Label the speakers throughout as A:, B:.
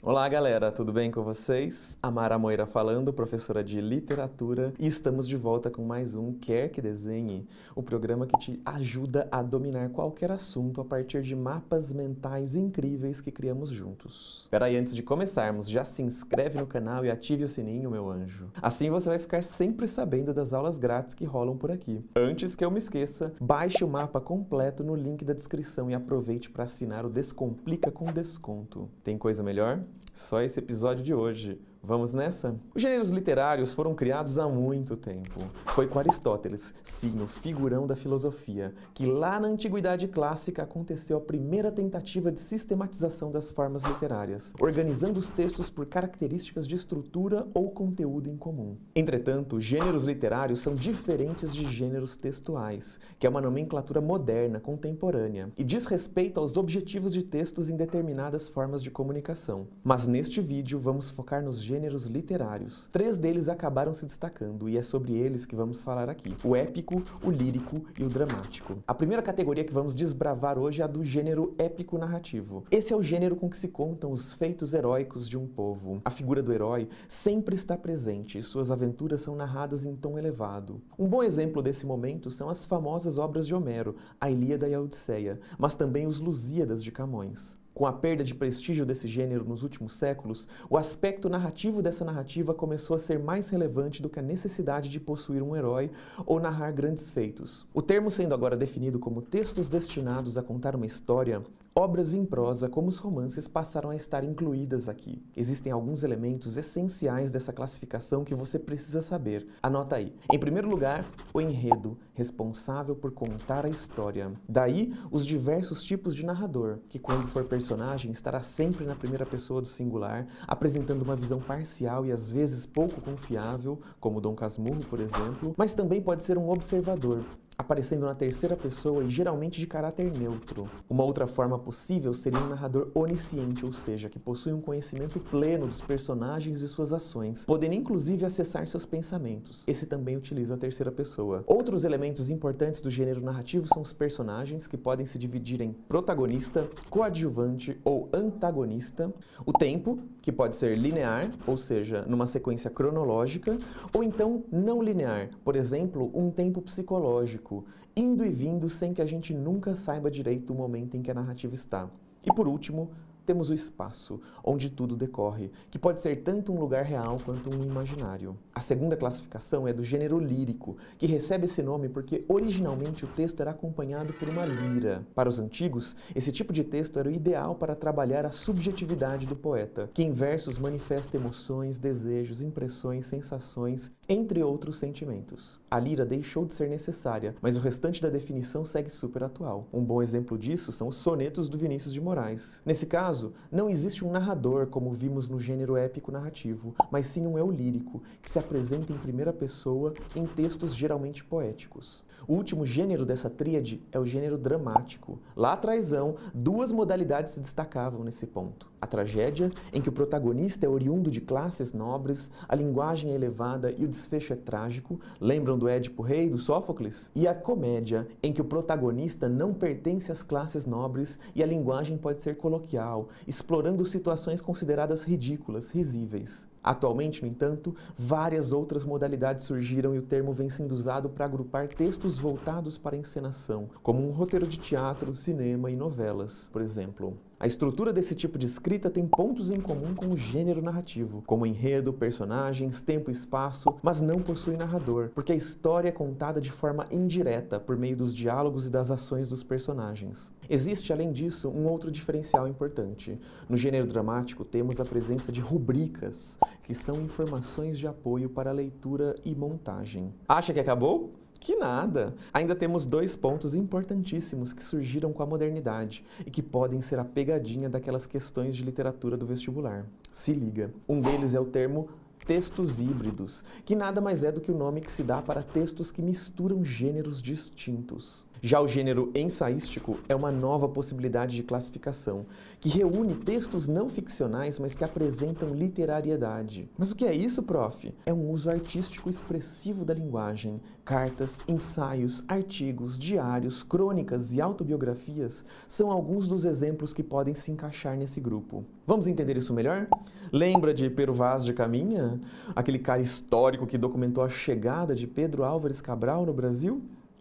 A: Olá galera, tudo bem com vocês? Amara Moira falando, professora de literatura, e estamos de volta com mais um Quer Que Desenhe, o programa que te ajuda a dominar qualquer assunto a partir de mapas mentais incríveis que criamos juntos. Peraí, antes de começarmos, já se inscreve no canal e ative o sininho, meu anjo. Assim você vai ficar sempre sabendo das aulas grátis que rolam por aqui. Antes que eu me esqueça, baixe o mapa completo no link da descrição e aproveite para assinar o Descomplica com Desconto. Tem coisa melhor? Só esse episódio de hoje. Vamos nessa? Os gêneros literários foram criados há muito tempo. Foi com Aristóteles, sim, o figurão da filosofia, que lá na Antiguidade Clássica aconteceu a primeira tentativa de sistematização das formas literárias, organizando os textos por características de estrutura ou conteúdo em comum. Entretanto, gêneros literários são diferentes de gêneros textuais, que é uma nomenclatura moderna, contemporânea, e diz respeito aos objetivos de textos em determinadas formas de comunicação. Mas neste vídeo vamos focar nos gêneros literários. Três deles acabaram se destacando e é sobre eles que vamos falar aqui. O épico, o lírico e o dramático. A primeira categoria que vamos desbravar hoje é a do gênero épico narrativo. Esse é o gênero com que se contam os feitos heróicos de um povo. A figura do herói sempre está presente e suas aventuras são narradas em tom elevado. Um bom exemplo desse momento são as famosas obras de Homero, a Ilíada e a Odisseia, mas também os Lusíadas de Camões. Com a perda de prestígio desse gênero nos últimos séculos, o aspecto narrativo dessa narrativa começou a ser mais relevante do que a necessidade de possuir um herói ou narrar grandes feitos. O termo sendo agora definido como textos destinados a contar uma história, Obras em prosa, como os romances, passaram a estar incluídas aqui. Existem alguns elementos essenciais dessa classificação que você precisa saber. Anota aí. Em primeiro lugar, o enredo, responsável por contar a história. Daí, os diversos tipos de narrador, que quando for personagem estará sempre na primeira pessoa do singular, apresentando uma visão parcial e às vezes pouco confiável, como Dom Casmurro, por exemplo, mas também pode ser um observador, aparecendo na terceira pessoa e geralmente de caráter neutro. Uma outra forma possível seria um narrador onisciente, ou seja, que possui um conhecimento pleno dos personagens e suas ações, podendo inclusive acessar seus pensamentos. Esse também utiliza a terceira pessoa. Outros elementos importantes do gênero narrativo são os personagens, que podem se dividir em protagonista, coadjuvante ou antagonista, o tempo, que pode ser linear, ou seja, numa sequência cronológica, ou então não linear, por exemplo, um tempo psicológico, indo e vindo sem que a gente nunca saiba direito o momento em que a narrativa está. E por último, temos o espaço, onde tudo decorre, que pode ser tanto um lugar real quanto um imaginário. A segunda classificação é do gênero lírico, que recebe esse nome porque originalmente o texto era acompanhado por uma lira. Para os antigos, esse tipo de texto era o ideal para trabalhar a subjetividade do poeta, que em versos manifesta emoções, desejos, impressões, sensações, entre outros sentimentos. A lira deixou de ser necessária, mas o restante da definição segue super atual. Um bom exemplo disso são os sonetos do Vinícius de Moraes. Nesse caso, caso, não existe um narrador, como vimos no gênero épico narrativo, mas sim um eu lírico, que se apresenta em primeira pessoa em textos geralmente poéticos. O último gênero dessa tríade é o gênero dramático. Lá atrás, duas modalidades se destacavam nesse ponto. A tragédia, em que o protagonista é oriundo de classes nobres, a linguagem é elevada e o desfecho é trágico, lembram do Édipo Rei, do Sófocles? E a comédia, em que o protagonista não pertence às classes nobres e a linguagem pode ser coloquial, explorando situações consideradas ridículas, risíveis. Atualmente, no entanto, várias outras modalidades surgiram e o termo vem sendo usado para agrupar textos voltados para encenação, como um roteiro de teatro, cinema e novelas, por exemplo. A estrutura desse tipo de escrita tem pontos em comum com o gênero narrativo, como enredo, personagens, tempo e espaço, mas não possui narrador, porque a história é contada de forma indireta, por meio dos diálogos e das ações dos personagens. Existe, além disso, um outro diferencial importante. No gênero dramático, temos a presença de rubricas, que são informações de apoio para leitura e montagem. Acha que acabou? Que nada! Ainda temos dois pontos importantíssimos que surgiram com a modernidade e que podem ser a pegadinha daquelas questões de literatura do vestibular. Se liga! Um deles é o termo textos híbridos, que nada mais é do que o nome que se dá para textos que misturam gêneros distintos. Já o gênero ensaístico é uma nova possibilidade de classificação, que reúne textos não ficcionais, mas que apresentam literariedade. Mas o que é isso, prof? É um uso artístico expressivo da linguagem. Cartas, ensaios, artigos, diários, crônicas e autobiografias são alguns dos exemplos que podem se encaixar nesse grupo. Vamos entender isso melhor? Lembra de Pero Vaz de Caminha? Aquele cara histórico que documentou a chegada de Pedro Álvares Cabral no Brasil?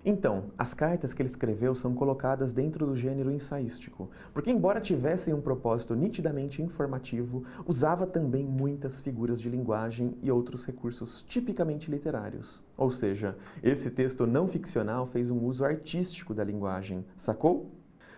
A: Então, as cartas que ele escreveu são colocadas dentro do gênero ensaístico, porque embora tivessem um propósito nitidamente informativo, usava também muitas figuras de linguagem e outros recursos tipicamente literários. Ou seja, esse texto não ficcional fez um uso artístico da linguagem, sacou?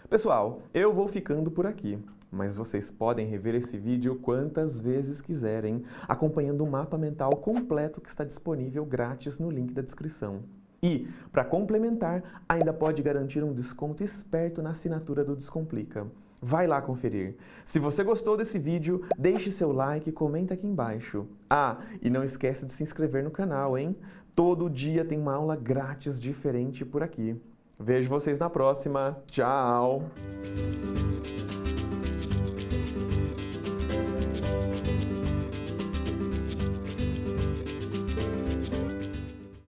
A: Pessoal, eu vou ficando por aqui, mas vocês podem rever esse vídeo quantas vezes quiserem, acompanhando o mapa mental completo que está disponível grátis no link da descrição. E, para complementar, ainda pode garantir um desconto esperto na assinatura do Descomplica. Vai lá conferir. Se você gostou desse vídeo, deixe seu like e comenta aqui embaixo. Ah, e não esquece de se inscrever no canal, hein? Todo dia tem uma aula grátis diferente por aqui. Vejo vocês na próxima. Tchau!